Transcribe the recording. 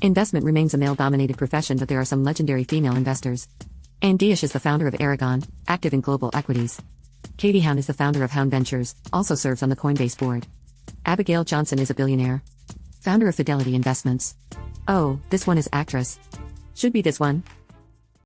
Investment remains a male dominated profession, but there are some legendary female investors. Anne Dias is the founder of Aragon, active in global equities. Katie Haun is the founder of Haun Ventures, also serves on the Coinbase board. Abigail Johnson is a billionaire. Founder of Fidelity Investments. Oh, this one is actress. Should be this one.